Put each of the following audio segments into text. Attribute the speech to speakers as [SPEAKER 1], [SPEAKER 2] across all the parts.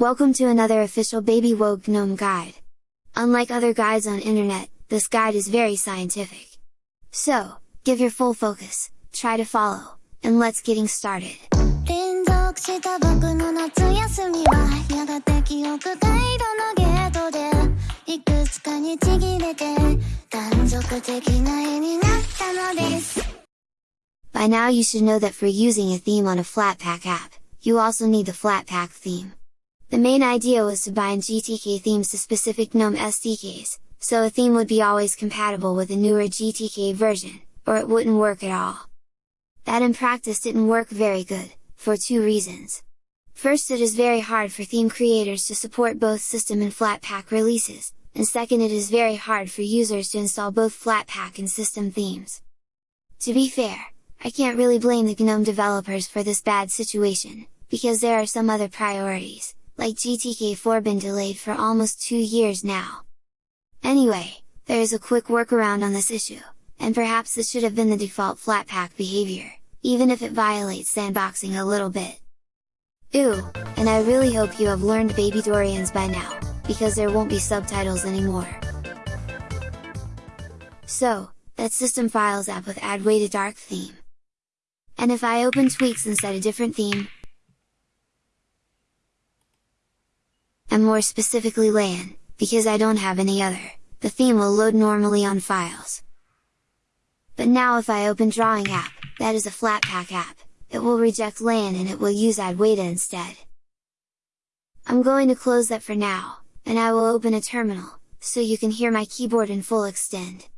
[SPEAKER 1] Welcome to another official Baby WOGUE GNOME guide! Unlike other guides on internet, this guide is very scientific. So, give your full focus, try to follow, and let's getting started! By now you should know that for using a theme on a Flatpak app, you also need the Flatpak theme. The main idea was to bind GTK themes to specific GNOME SDKs, so a theme would be always compatible with a newer GTK version, or it wouldn't work at all. That in practice didn't work very good, for two reasons. First it is very hard for theme creators to support both system and Flatpak releases, and second it is very hard for users to install both Flatpak and system themes. To be fair, I can't really blame the GNOME developers for this bad situation, because there are some other priorities, like GTK4 been delayed for almost two years now. Anyway, there is a quick workaround on this issue, and perhaps this should have been the default Flatpak behavior, even if it violates sandboxing a little bit. Ooh, and I really hope you have learned Baby Dorians by now, because there won't be subtitles anymore. So, that system files app with Adwaita dark theme. And if I open tweaks and set a different theme, and more specifically LAN, because I don't have any other, the theme will load normally on files. But now if I open Drawing app, that is a Flatpak app, it will reject LAN and it will use Adwaita instead. I'm going to close that for now, and I will open a terminal, so you can hear my keyboard in full extend.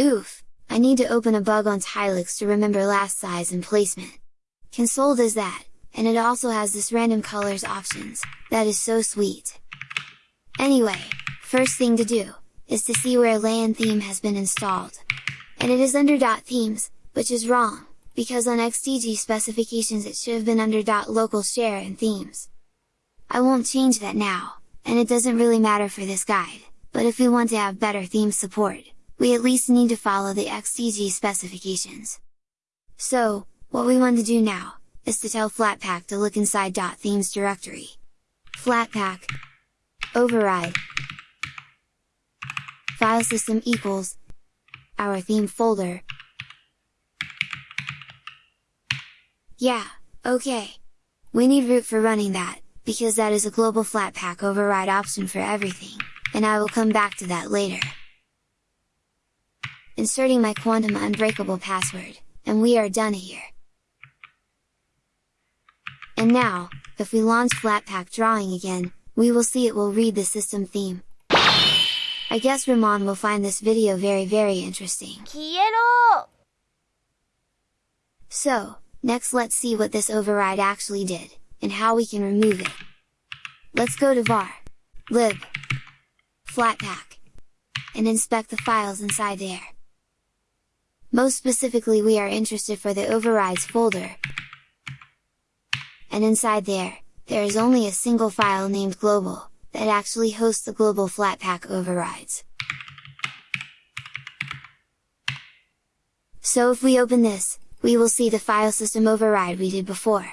[SPEAKER 1] Oof! I need to open a bug on Tilix to remember last size and placement. Console does that, and it also has this random colors options, that is so sweet! Anyway, first thing to do, is to see where LAN theme has been installed. And it is under .themes, which is wrong, because on XDG specifications it should have been under .local share and themes. I won't change that now, and it doesn't really matter for this guide, but if we want to have better theme support, we at least need to follow the XDG specifications. So, what we want to do now, is to tell Flatpak to look inside .themes directory. Flatpak override file system equals our theme folder. Yeah, okay. We need root for running that, because that is a global Flatpak override option for everything, and I will come back to that later inserting my quantum unbreakable password, and we are done here! And now, if we launch Flatpak Drawing again, we will see it will read the system theme. I guess Ramon will find this video very very interesting. So, next let's see what this override actually did, and how we can remove it. Let's go to var, lib, flatpak, and inspect the files inside there. Most specifically we are interested for the overrides folder. And inside there, there is only a single file named global, that actually hosts the global Flatpak overrides. So if we open this, we will see the file system override we did before.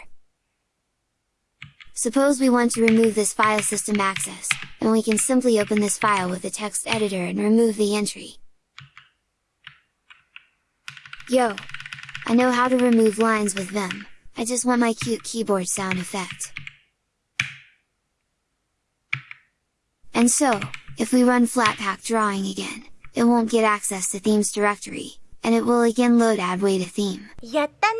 [SPEAKER 1] Suppose we want to remove this file system access, and we can simply open this file with the text editor and remove the entry. Yo! I know how to remove lines with Vim, I just want my cute keyboard sound effect. And so, if we run Flatpak drawing again, it won't get access to themes directory, and it will again load Adwaita theme.
[SPEAKER 2] やったね